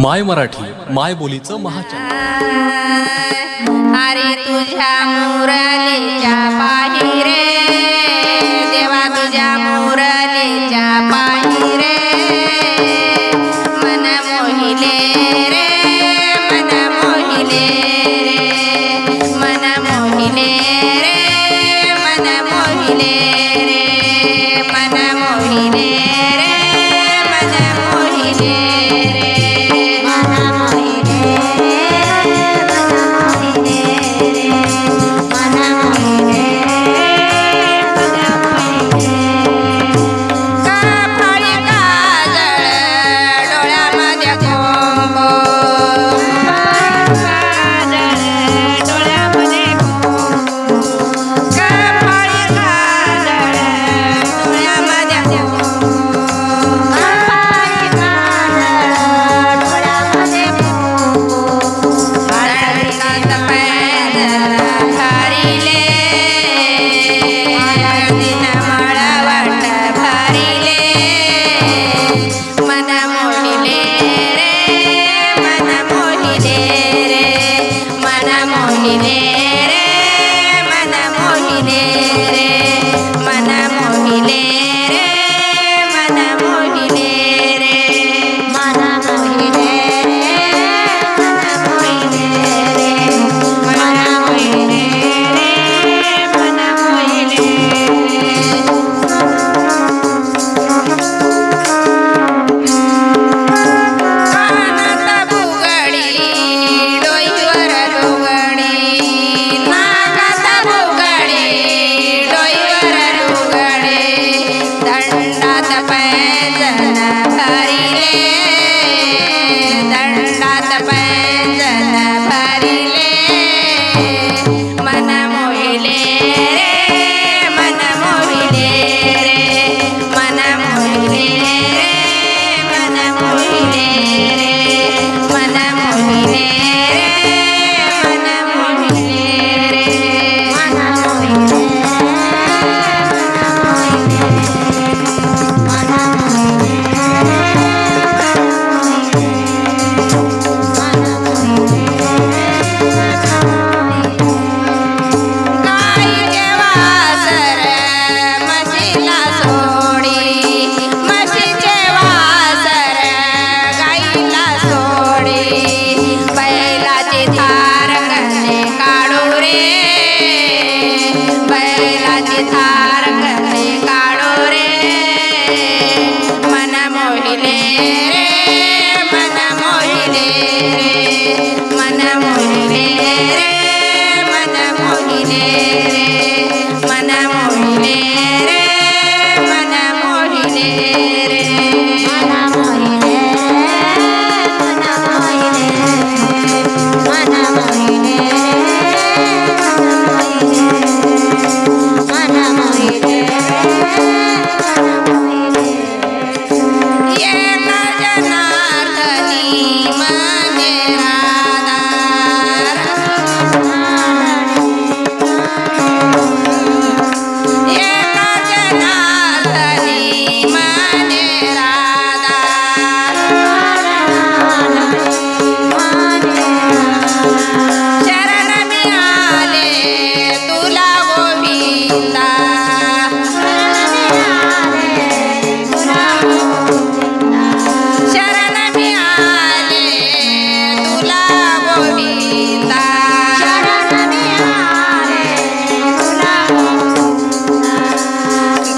माय मराठी माय बोलीचं महाचार अरे तुझ्या मुरलीच्या पाही Japan. मेरे मन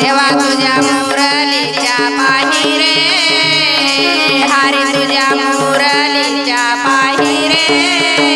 देवा तुझ्या मुरलीच्या पाहिरे हरी तुझ्या मुरलीच्या पाहिरे